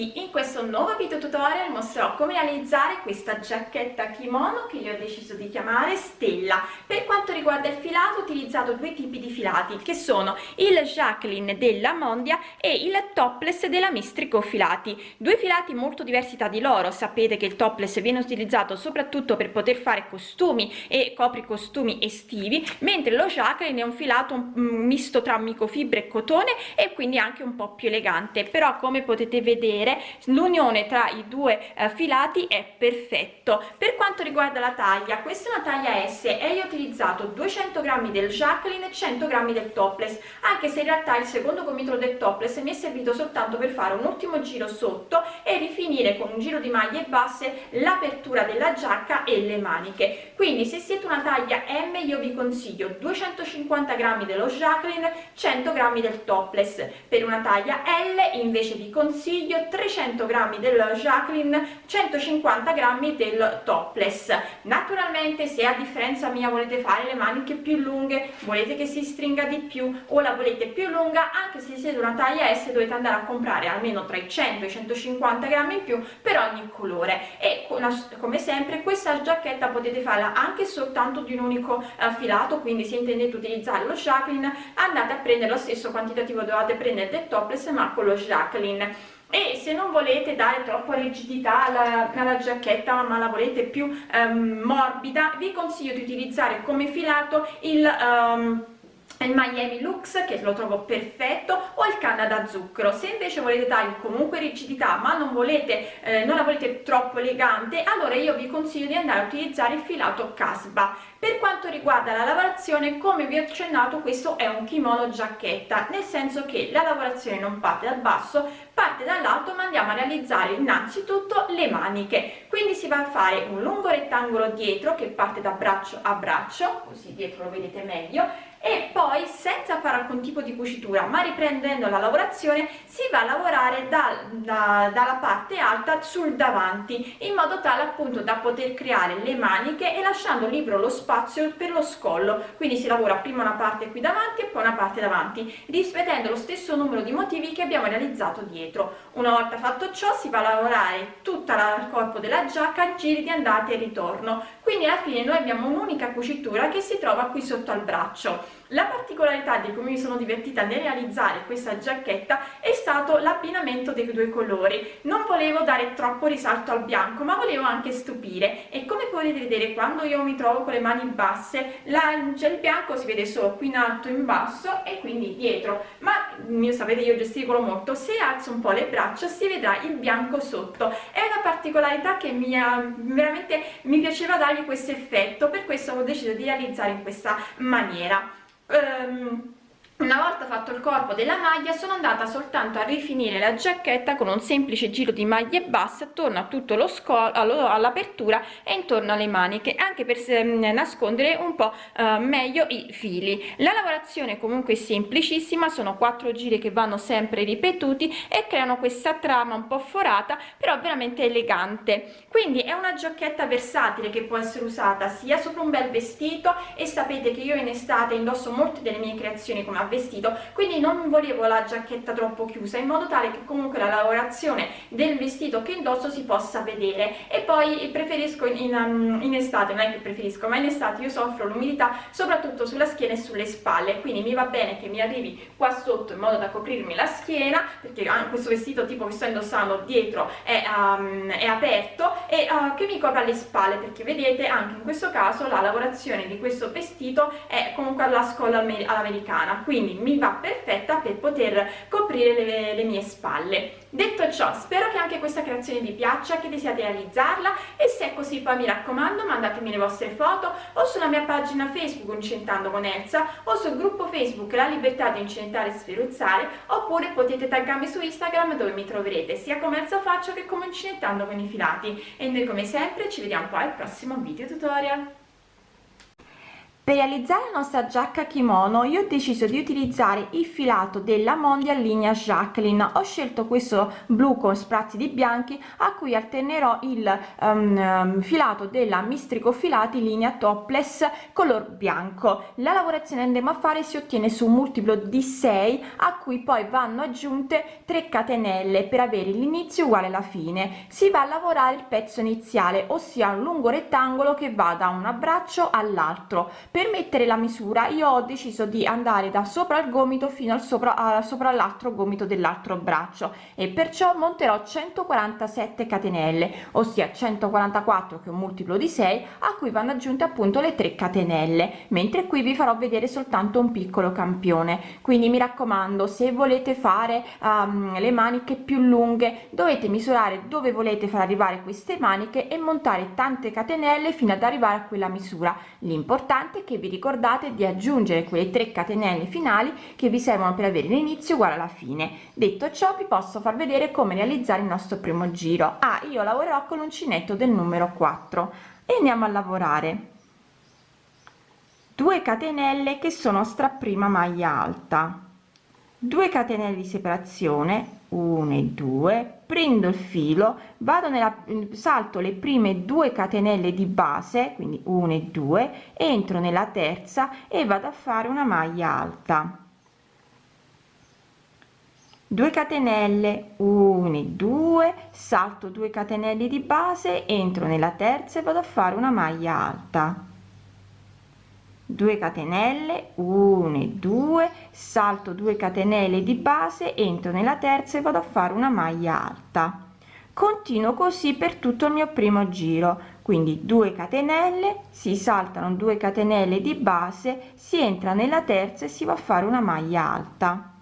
In questo nuovo video tutorial mostrerò come realizzare questa giacchetta kimono che io ho deciso di chiamare Stella. Per quanto riguarda il filato ho utilizzato due tipi di filati che sono il Jacqueline della Mondia e il topless della Mistrico Filati. Due filati molto diversi tra di loro, sapete che il topless viene utilizzato soprattutto per poter fare costumi e copri costumi estivi, mentre lo Jacqueline è un filato un misto tra microfibre e cotone e quindi anche un po' più elegante, però come potete vedere l'unione tra i due eh, filati è perfetto. Per quanto riguarda la taglia questa è una taglia S e io ho utilizzato 200 grammi del Jacqueline e 100 grammi del topless anche se in realtà il secondo gomitolo del topless mi è servito soltanto per fare un ultimo giro sotto e rifinire con un giro di maglie basse l'apertura della giacca e le maniche. Quindi se siete una taglia M io vi consiglio 250 grammi dello Jacqueline 100 grammi del topless. Per una taglia L invece vi consiglio 300 grammi del Jacqueline 150 grammi del topless. Naturalmente se a differenza mia volete fare le maniche più lunghe volete che si stringa di più o la volete più lunga anche se siete una taglia S dovete andare a comprare almeno tra i 100 e i 150 grammi in più per ogni colore. E come sempre questa giacchetta potete farla anche soltanto di un unico uh, filato quindi se intendete utilizzare lo Jacqueline andate a prendere lo stesso quantitativo dovete prendere del topless ma con lo Jacqueline e se non volete dare troppa rigidità alla, alla giacchetta ma la volete più um, morbida vi consiglio di utilizzare come filato il um, il Miami Lux che lo trovo perfetto o il Canada zucchero. Se invece volete dargli comunque rigidità ma non volete eh, non la volete troppo elegante allora io vi consiglio di andare a utilizzare il filato casba per quanto riguarda la lavorazione come vi ho accennato questo è un kimono giacchetta nel senso che la lavorazione non parte dal basso parte dall'alto ma andiamo a realizzare innanzitutto le maniche. Quindi si va a fare un lungo rettangolo dietro che parte da braccio a braccio così dietro lo vedete meglio e poi senza fare alcun tipo di cucitura ma riprendendo la lavorazione si va a lavorare da, da, dalla parte alta sul davanti in modo tale appunto da poter creare le maniche e lasciando libero lo spazio per lo scollo. Quindi si lavora prima una parte qui davanti e poi una parte davanti ripetendo lo stesso numero di motivi che abbiamo realizzato dietro. Una volta fatto ciò si va a lavorare tutto il corpo della giacca giri di andata e ritorno quindi alla fine noi abbiamo un'unica cucitura che si trova qui sotto al braccio la particolarità di come mi sono divertita nel realizzare questa giacchetta è stato l'abbinamento dei due colori. Non volevo dare troppo risalto al bianco ma volevo anche stupire. E come potete vedere quando io mi trovo con le mani basse la, il bianco si vede solo qui in alto in basso e quindi dietro. Ma io sapete io gesticolo molto. Se alzo un po' le braccia si vedrà il bianco sotto. È una particolarità che mi ha veramente mi piaceva dargli questo effetto. Per questo ho deciso di realizzare in questa maniera um, Una volta fatto il corpo della maglia sono andata soltanto a rifinire la giacchetta con un semplice giro di maglie basse attorno a tutto lo scollo all'apertura e intorno alle maniche anche per nascondere un po' eh, meglio i fili. La lavorazione comunque è semplicissima sono quattro giri che vanno sempre ripetuti e creano questa trama un po' forata però veramente elegante. Quindi è una giacchetta versatile che può essere usata sia sopra un bel vestito e sapete che io in estate indosso molte delle mie creazioni come vestito quindi non volevo la giacchetta troppo chiusa in modo tale che comunque la lavorazione del vestito che indosso si possa vedere. E poi preferisco in, um, in estate non è che preferisco ma in estate io soffro l'umidità soprattutto sulla schiena e sulle spalle. Quindi mi va bene che mi arrivi qua sotto in modo da coprirmi la schiena perché ah, questo vestito tipo che sto indossando dietro è, um, è aperto e uh, che mi copra le spalle perché vedete anche in questo caso la lavorazione di questo vestito è comunque alla scolla all'americana quindi quindi mi va perfetta per poter coprire le, le mie spalle. Detto ciò spero che anche questa creazione vi piaccia che desiate realizzarla e se è così poi mi raccomando mandatemi le vostre foto o sulla mia pagina facebook incentando con Elsa o sul gruppo facebook la libertà di incentare e sferuzzare oppure potete taggarmi su instagram dove mi troverete sia come Elsa faccio che come incentando con i filati. E noi come sempre ci vediamo poi al prossimo video tutorial per realizzare la nostra giacca kimono io ho deciso di utilizzare il filato della mondial linea jacqueline. Ho scelto questo blu con sprazzi di bianchi a cui alternerò il um, filato della mistrico filati linea topless color bianco. La lavorazione andiamo a fare si ottiene su un multiplo di 6 a cui poi vanno aggiunte 3 catenelle per avere l'inizio uguale alla fine. Si va a lavorare il pezzo iniziale ossia un lungo rettangolo che va da un abbraccio all'altro per mettere la misura io ho deciso di andare da sopra il gomito fino al sopra a sopra l'altro gomito dell'altro braccio e perciò monterò 147 catenelle ossia 144 che è un multiplo di 6 a cui vanno aggiunte appunto le 3 catenelle mentre qui vi farò vedere soltanto un piccolo campione. Quindi mi raccomando se volete fare um, le maniche più lunghe dovete misurare dove volete far arrivare queste maniche e montare tante catenelle fino ad arrivare a quella misura. L'importante che vi ricordate di aggiungere quelle 3 catenelle finali che vi servono per avere l'inizio uguale alla fine. Detto ciò vi posso far vedere come realizzare il nostro primo giro. Ah io lavorerò con l'uncinetto del numero 4 e andiamo a lavorare. 2 catenelle che sono stra prima maglia alta. 2 catenelle di separazione 1 e 2 prendo il filo vado nella salto le prime due catenelle di base quindi 1 e 2 entro nella terza e vado a fare una maglia alta. 2 catenelle 1 e 2 salto 2 catenelle di base entro nella terza e vado a fare una maglia alta 2 catenelle 1 e 2 salto 2 catenelle di base entro nella terza e vado a fare una maglia alta. Continuo così per tutto il mio primo giro. Quindi 2 catenelle si saltano 2 catenelle di base si entra nella terza e si va a fare una maglia alta.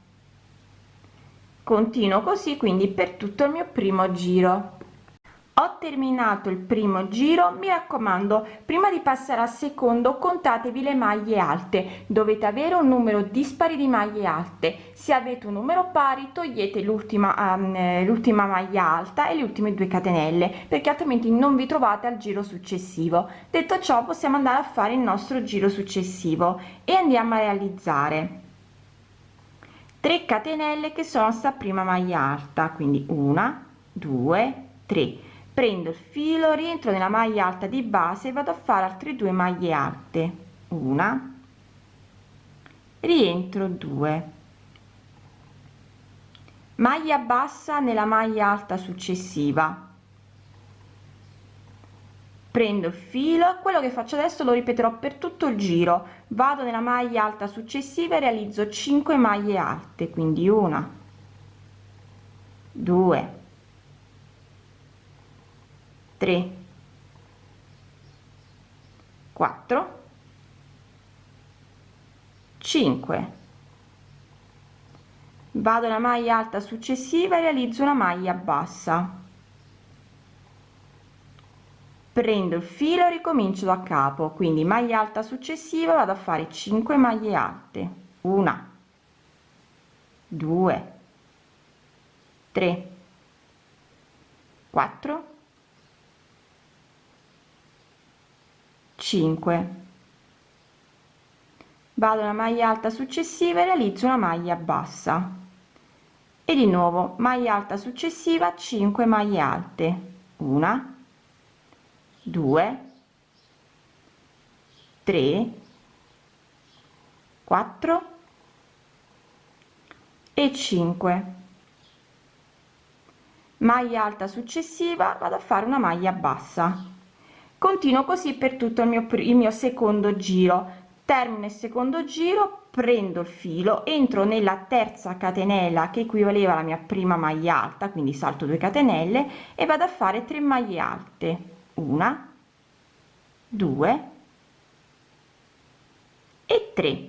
Continuo così quindi per tutto il mio primo giro terminato il primo giro mi raccomando prima di passare al secondo contatevi le maglie alte. Dovete avere un numero dispari di maglie alte. Se avete un numero pari togliete l'ultima um, l'ultima maglia alta e le ultime due catenelle perché altrimenti non vi trovate al giro successivo. Detto ciò possiamo andare a fare il nostro giro successivo e andiamo a realizzare 3 catenelle che sono sta prima maglia alta quindi una due tre prendo il filo rientro nella maglia alta di base vado a fare altre due maglie alte. Una. Rientro 2 maglia bassa nella maglia alta successiva. Prendo il filo quello che faccio adesso lo ripeterò per tutto il giro. Vado nella maglia alta successiva e realizzo 5 maglie alte quindi una 2 3 4 5 vado alla maglia alta successiva e realizzo una maglia bassa. Prendo il filo e ricomincio da capo quindi maglia alta successiva vado a fare 5 maglie alte. Una 2 3 4 5 vado alla maglia alta successiva e realizzo una maglia bassa. E di nuovo maglia alta successiva 5 maglie alte. Una 2 3 4 e 5 maglia alta successiva vado a fare una maglia bassa continuo così per tutto il mio il mio secondo giro. Termino il secondo giro prendo il filo entro nella terza catenella che equivaleva alla mia prima maglia alta quindi salto 2 catenelle e vado a fare 3 maglie alte. Una 2 e 3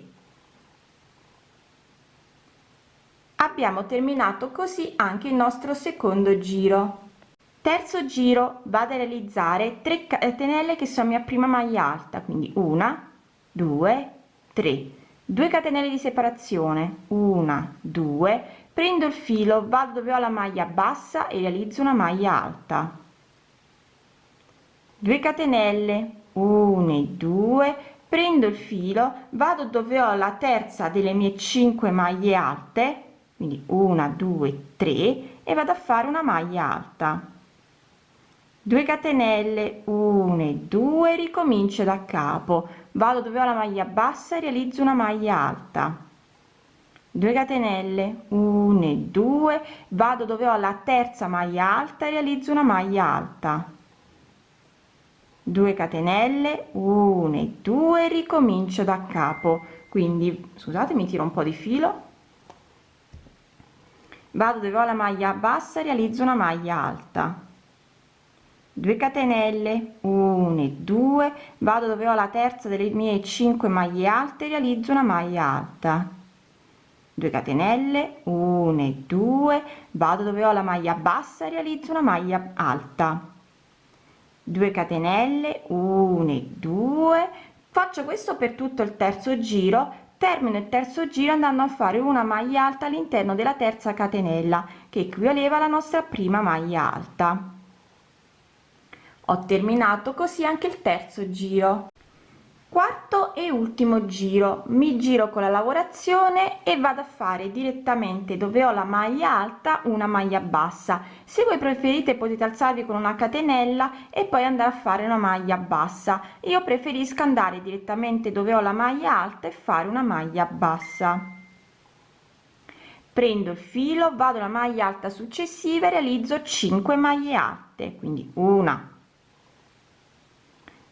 abbiamo terminato così anche il nostro secondo giro terzo giro vado a realizzare 3 catenelle che sono mia prima maglia alta quindi una due tre. 2 catenelle di separazione una due. Prendo il filo vado dove ho la maglia bassa e realizzo una maglia alta. 2 catenelle 1 e 2 prendo il filo vado dove ho la terza delle mie 5 maglie alte quindi una due tre e vado a fare una maglia alta 2 catenelle 1 e 2 ricomincio da capo. Vado dove ho la maglia bassa e realizzo una maglia alta. 2 catenelle 1 e 2 vado dove ho la terza maglia alta e realizzo una maglia alta. 2 catenelle 1 e 2 ricomincio da capo. Quindi scusate mi tiro un po di filo. Vado dove ho la maglia bassa realizzo una maglia alta 2 catenelle 1 e 2 vado dove ho la terza delle mie 5 maglie alte realizzo una maglia alta. 2 catenelle 1 e 2 vado dove ho la maglia bassa realizzo una maglia alta. 2 catenelle 1 e 2 faccio questo per tutto il terzo giro. Termino il terzo giro andando a fare una maglia alta all'interno della terza catenella che equivaleva alla nostra prima maglia alta ho terminato così anche il terzo giro. Quarto e ultimo giro. Mi giro con la lavorazione e vado a fare direttamente dove ho la maglia alta una maglia bassa. Se voi preferite potete alzarvi con una catenella e poi andare a fare una maglia bassa. Io preferisco andare direttamente dove ho la maglia alta e fare una maglia bassa. Prendo il filo vado alla maglia alta successiva e realizzo 5 maglie alte quindi una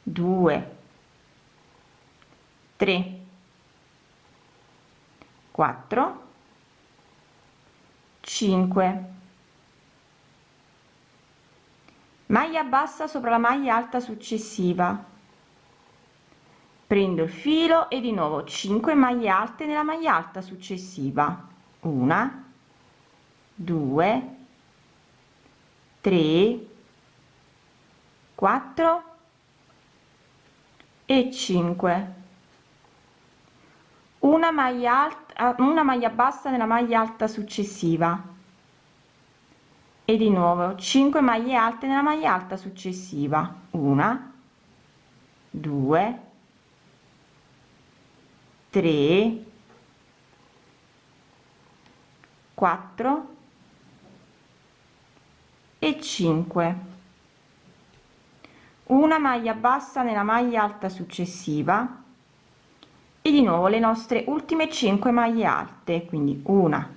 2 3 4 5 maglia bassa sopra la maglia alta successiva. Prendo il filo e di nuovo 5 maglie alte nella maglia alta successiva. Una 2 3 4 e 5 una maglia alta una maglia bassa nella maglia alta successiva. E di nuovo 5 maglie alte nella maglia alta successiva. Una 2 3 4 e 5 una maglia bassa nella maglia alta successiva e di nuovo le nostre ultime 5 maglie alte quindi una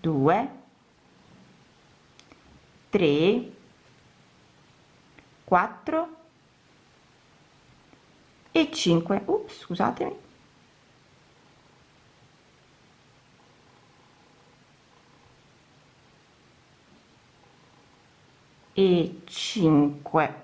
2 3 4 e 5 Ups, scusatemi. E 5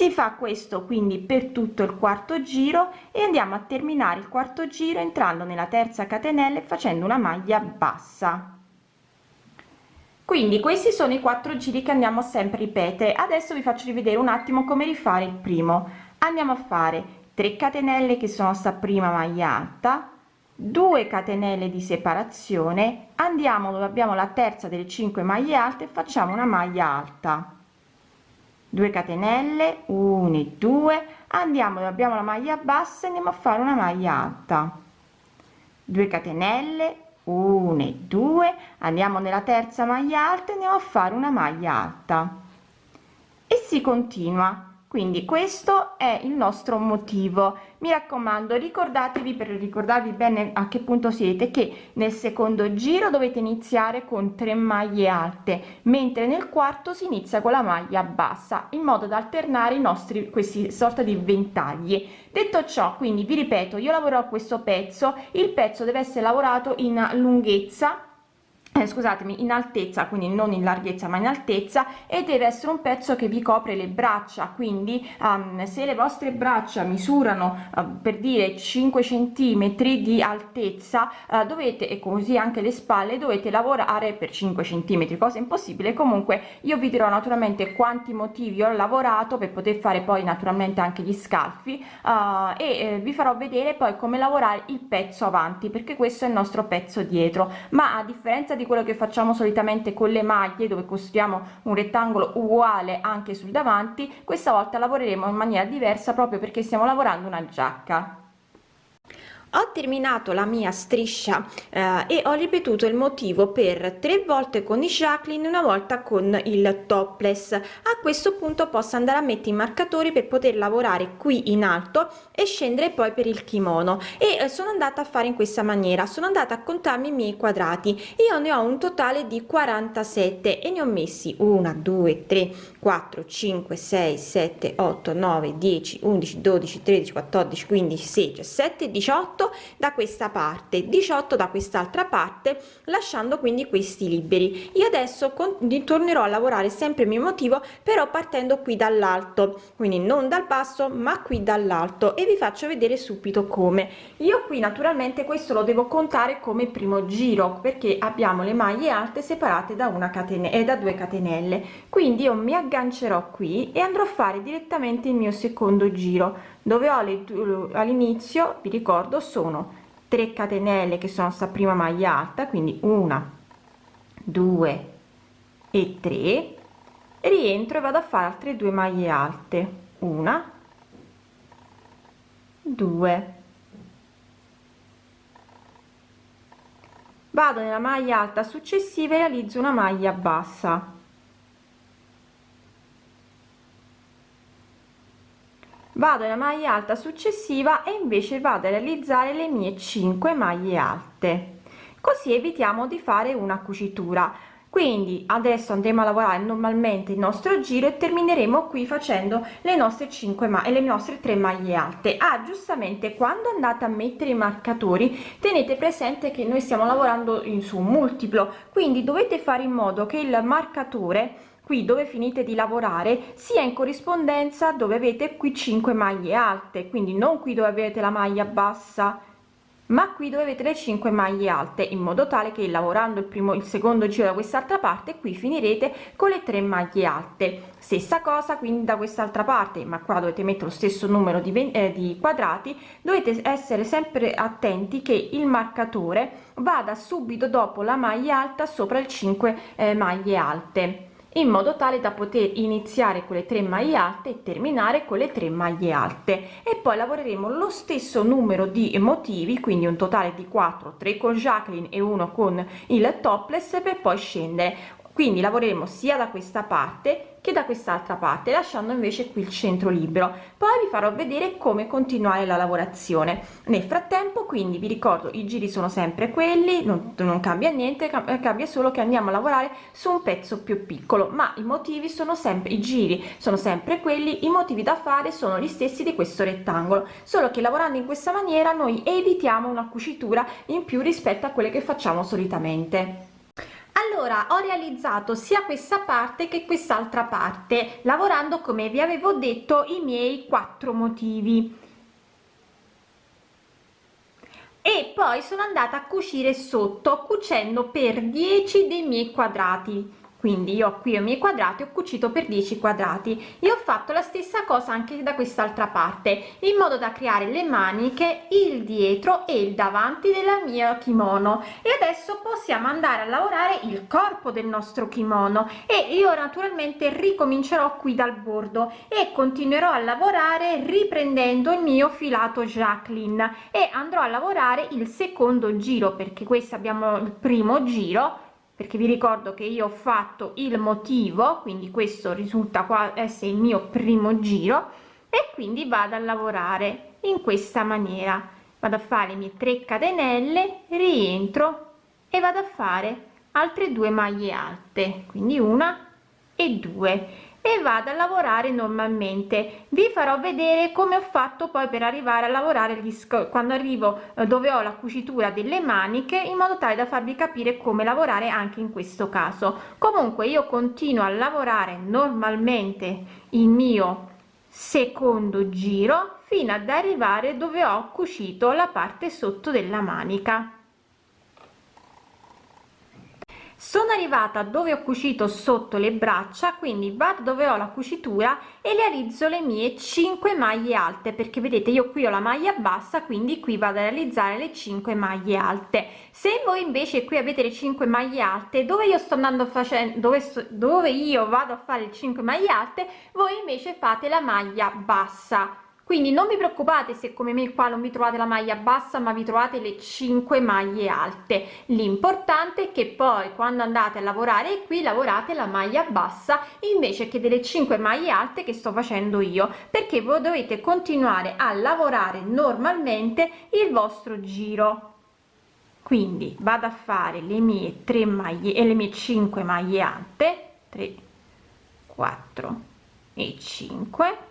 si fa questo quindi per tutto il quarto giro e andiamo a terminare il quarto giro entrando nella terza catenella e facendo una maglia bassa. Quindi questi sono i quattro giri che andiamo sempre ripetere. Adesso vi faccio rivedere un attimo come rifare il primo. Andiamo a fare 3 catenelle che sono sta prima maglia alta 2 catenelle di separazione andiamo dove abbiamo la terza delle 5 maglie alte e facciamo una maglia alta 2 catenelle 1 e 2 andiamo abbiamo la maglia bassa andiamo a fare una maglia alta. 2 catenelle 1 e 2 andiamo nella terza maglia alta andiamo a fare una maglia alta. E si continua quindi questo è il nostro motivo. Mi raccomando ricordatevi per ricordarvi bene a che punto siete che nel secondo giro dovete iniziare con 3 maglie alte mentre nel quarto si inizia con la maglia bassa in modo da alternare i nostri questi sorta di ventagli. Detto ciò quindi vi ripeto io lavoro questo pezzo. Il pezzo deve essere lavorato in lunghezza eh, scusatemi in altezza quindi non in larghezza ma in altezza e deve essere un pezzo che vi copre le braccia. Quindi um, se le vostre braccia misurano uh, per dire 5 centimetri di altezza uh, dovete e così anche le spalle dovete lavorare per 5 centimetri. Cosa impossibile. Comunque io vi dirò naturalmente quanti motivi ho lavorato per poter fare poi naturalmente anche gli scalfi uh, e eh, vi farò vedere poi come lavorare il pezzo avanti perché questo è il nostro pezzo dietro. Ma a differenza di quello che facciamo solitamente con le maglie dove costruiamo un rettangolo uguale anche sul davanti questa volta lavoreremo in maniera diversa proprio perché stiamo lavorando una giacca ho terminato la mia striscia eh, e ho ripetuto il motivo per tre volte con i Jacqueline una volta con il topless. A questo punto posso andare a mettere i marcatori per poter lavorare qui in alto e scendere poi per il kimono. E eh, sono andata a fare in questa maniera sono andata a contarmi i miei quadrati. Io ne ho un totale di 47 e ne ho messi 1 2 3 4 5 6 7 8 9 10 11 12 13 14 15 16 17 18 18 da questa parte 18 da quest'altra parte lasciando quindi questi liberi. Io adesso tornerò a lavorare sempre il mio motivo però partendo qui dall'alto quindi non dal basso ma qui dall'alto e vi faccio vedere subito come. Io qui naturalmente questo lo devo contare come primo giro perché abbiamo le maglie alte separate da una catena e da due catenelle. Quindi io mi aggancerò qui e andrò a fare direttamente il mio secondo giro dove ho all'inizio vi ricordo sono 3 catenelle che sono sta prima maglia alta quindi una due e 3 rientro e vado a fare altre due maglie alte una due. Vado nella maglia alta successiva e realizzo una maglia bassa vado nella maglia alta successiva e invece vado a realizzare le mie 5 maglie alte. Così evitiamo di fare una cucitura. Quindi adesso andremo a lavorare normalmente il nostro giro e termineremo qui facendo le nostre 5 ma le nostre 3 maglie alte. Ah giustamente quando andate a mettere i marcatori tenete presente che noi stiamo lavorando in su multiplo quindi dovete fare in modo che il marcatore qui dove finite di lavorare sia in corrispondenza dove avete qui 5 maglie alte quindi non qui dove avete la maglia bassa ma qui dove avete le 5 maglie alte in modo tale che lavorando il primo il secondo giro da quest'altra parte qui finirete con le 3 maglie alte. Stessa cosa quindi da quest'altra parte ma qua dovete mettere lo stesso numero di, eh, di quadrati dovete essere sempre attenti che il marcatore vada subito dopo la maglia alta sopra il 5 eh, maglie alte in modo tale da poter iniziare con le 3 maglie alte e terminare con le 3 maglie alte. E poi lavoreremo lo stesso numero di motivi quindi un totale di 4 3 con Jacqueline e uno con il topless per poi scendere quindi lavoreremo sia da questa parte che da quest'altra parte lasciando invece qui il centro libero poi vi farò vedere come continuare la lavorazione. Nel frattempo quindi vi ricordo i giri sono sempre quelli non, non cambia niente cambia solo che andiamo a lavorare su un pezzo più piccolo ma i motivi sono sempre i giri sono sempre quelli i motivi da fare sono gli stessi di questo rettangolo. Solo che lavorando in questa maniera noi evitiamo una cucitura in più rispetto a quelle che facciamo solitamente allora ho realizzato sia questa parte che quest'altra parte lavorando come vi avevo detto i miei quattro motivi. E poi sono andata a cucire sotto cucendo per 10 dei miei quadrati quindi io qui i miei quadrati ho cucito per 10 quadrati. E ho fatto la stessa cosa anche da quest'altra parte in modo da creare le maniche il dietro e il davanti della mia kimono. E adesso possiamo andare a lavorare il corpo del nostro kimono. E io naturalmente ricomincerò qui dal bordo e continuerò a lavorare riprendendo il mio filato Jacqueline. E andrò a lavorare il secondo giro perché questo abbiamo il primo giro perché vi ricordo che io ho fatto il motivo quindi questo risulta qua essere il mio primo giro e quindi vado a lavorare in questa maniera. Vado a fare le mie 3 catenelle rientro e vado a fare altre due maglie alte quindi una e due e vado a lavorare normalmente. Vi farò vedere come ho fatto poi per arrivare a lavorare gli quando arrivo eh, dove ho la cucitura delle maniche in modo tale da farvi capire come lavorare anche in questo caso. Comunque io continuo a lavorare normalmente il mio secondo giro fino ad arrivare dove ho cucito la parte sotto della manica sono arrivata dove ho cucito sotto le braccia quindi vado dove ho la cucitura e realizzo le mie 5 maglie alte perché vedete io qui ho la maglia bassa quindi qui vado a realizzare le 5 maglie alte. Se voi invece qui avete le 5 maglie alte dove io sto andando facendo dove, sto, dove io vado a fare le 5 maglie alte voi invece fate la maglia bassa quindi non vi preoccupate se come me qua non vi trovate la maglia bassa ma vi trovate le 5 maglie alte. L'importante è che poi quando andate a lavorare qui lavorate la maglia bassa invece che delle 5 maglie alte che sto facendo io perché voi dovete continuare a lavorare normalmente il vostro giro. Quindi vado a fare le mie 3 maglie e le mie 5 maglie alte. 3 4 e 5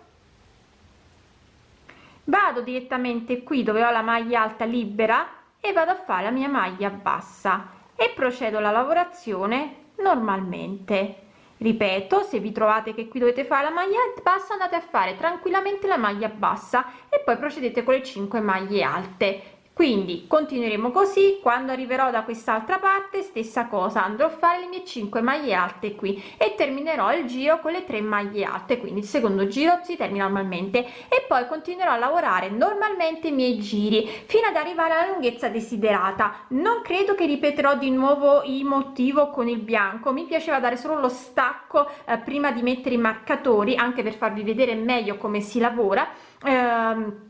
vado direttamente qui dove ho la maglia alta libera e vado a fare la mia maglia bassa e procedo alla lavorazione normalmente. Ripeto se vi trovate che qui dovete fare la maglia bassa andate a fare tranquillamente la maglia bassa e poi procedete con le 5 maglie alte quindi continueremo così. Quando arriverò da quest'altra parte stessa cosa. Andrò a fare le mie 5 maglie alte qui e terminerò il giro con le 3 maglie alte. Quindi il secondo giro si termina normalmente. E poi continuerò a lavorare normalmente i miei giri fino ad arrivare alla lunghezza desiderata. Non credo che ripeterò di nuovo il motivo con il bianco. Mi piaceva dare solo lo stacco eh, prima di mettere i marcatori anche per farvi vedere meglio come si lavora. Ehm,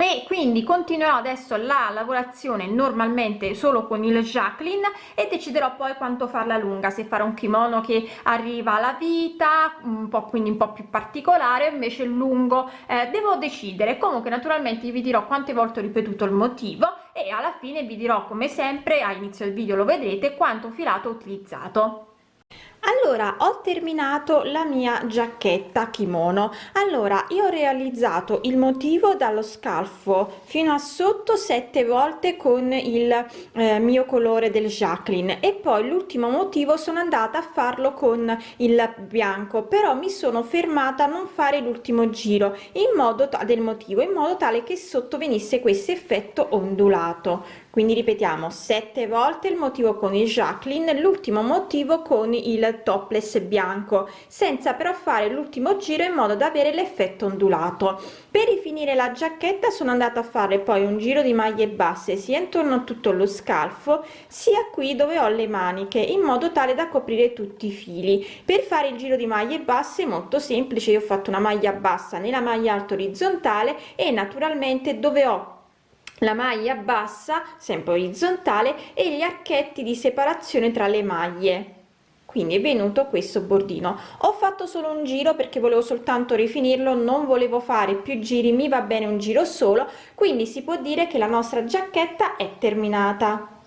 e quindi continuerò adesso la lavorazione normalmente solo con il Jacqueline e deciderò poi quanto farla lunga se fare un kimono che arriva alla vita un po' quindi un po' più particolare invece lungo. Eh, devo decidere. Comunque naturalmente vi dirò quante volte ho ripetuto il motivo e alla fine vi dirò come sempre a inizio del video lo vedrete quanto filato ho utilizzato allora ho terminato la mia giacchetta kimono. Allora io ho realizzato il motivo dallo scalfo fino a sotto sette volte con il eh, mio colore del Jacqueline e poi l'ultimo motivo sono andata a farlo con il bianco però mi sono fermata a non fare l'ultimo giro in modo del motivo in modo tale che sotto venisse questo effetto ondulato quindi ripetiamo sette volte il motivo con il Jacqueline l'ultimo motivo con il topless bianco senza però fare l'ultimo giro in modo da avere l'effetto ondulato. Per rifinire la giacchetta sono andata a fare poi un giro di maglie basse sia intorno a tutto lo scalfo sia qui dove ho le maniche in modo tale da coprire tutti i fili. Per fare il giro di maglie basse molto semplice io ho fatto una maglia bassa nella maglia alta orizzontale e naturalmente dove ho la maglia bassa sempre orizzontale e gli archetti di separazione tra le maglie. Quindi è venuto questo bordino. Ho fatto solo un giro perché volevo soltanto rifinirlo non volevo fare più giri mi va bene un giro solo quindi si può dire che la nostra giacchetta è terminata